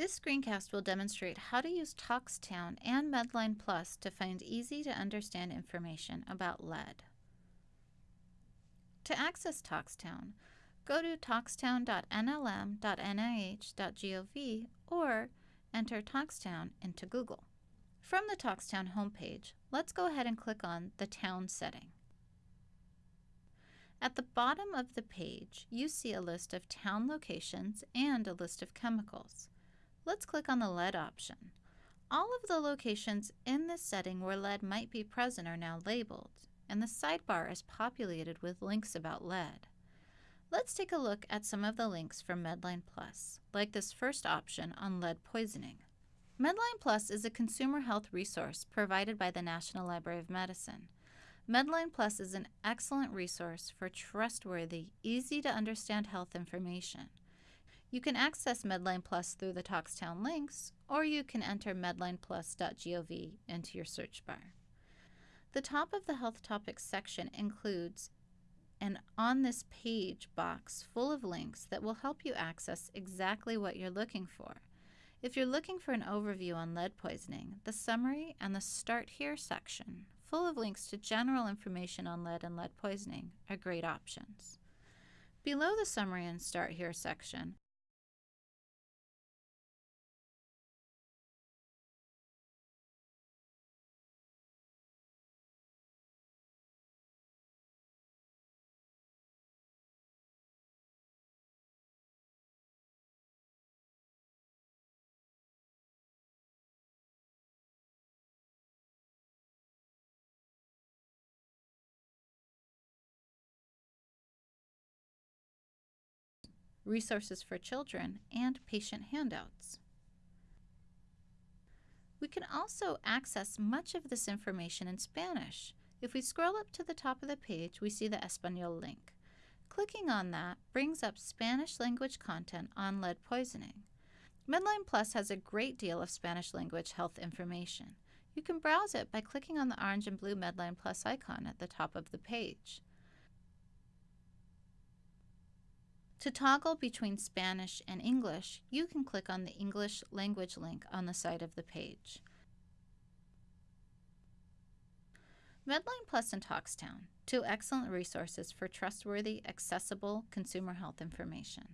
This screencast will demonstrate how to use ToxTown and Medline Plus to find easy to understand information about lead. To access ToxTown, go to toxtown.nlm.nih.gov or enter ToxTown into Google. From the ToxTown homepage, let's go ahead and click on the Town setting. At the bottom of the page, you see a list of town locations and a list of chemicals. Let's click on the lead option. All of the locations in this setting where lead might be present are now labeled, and the sidebar is populated with links about lead. Let's take a look at some of the links from Medline Plus, like this first option on lead poisoning. Medline Plus is a consumer health resource provided by the National Library of Medicine. Medline Plus is an excellent resource for trustworthy, easy to understand health information. You can access Medline Plus through the Toxtown links, or you can enter medlineplus.gov into your search bar. The top of the Health Topics section includes an On This Page box full of links that will help you access exactly what you're looking for. If you're looking for an overview on lead poisoning, the Summary and the Start Here section, full of links to general information on lead and lead poisoning, are great options. Below the Summary and Start Here section resources for children, and patient handouts. We can also access much of this information in Spanish. If we scroll up to the top of the page, we see the Espanol link. Clicking on that brings up Spanish language content on lead poisoning. Medline Plus has a great deal of Spanish language health information. You can browse it by clicking on the orange and blue Medline Plus icon at the top of the page. To toggle between Spanish and English, you can click on the English language link on the side of the page. Medline Plus and Toxtown, two excellent resources for trustworthy, accessible consumer health information.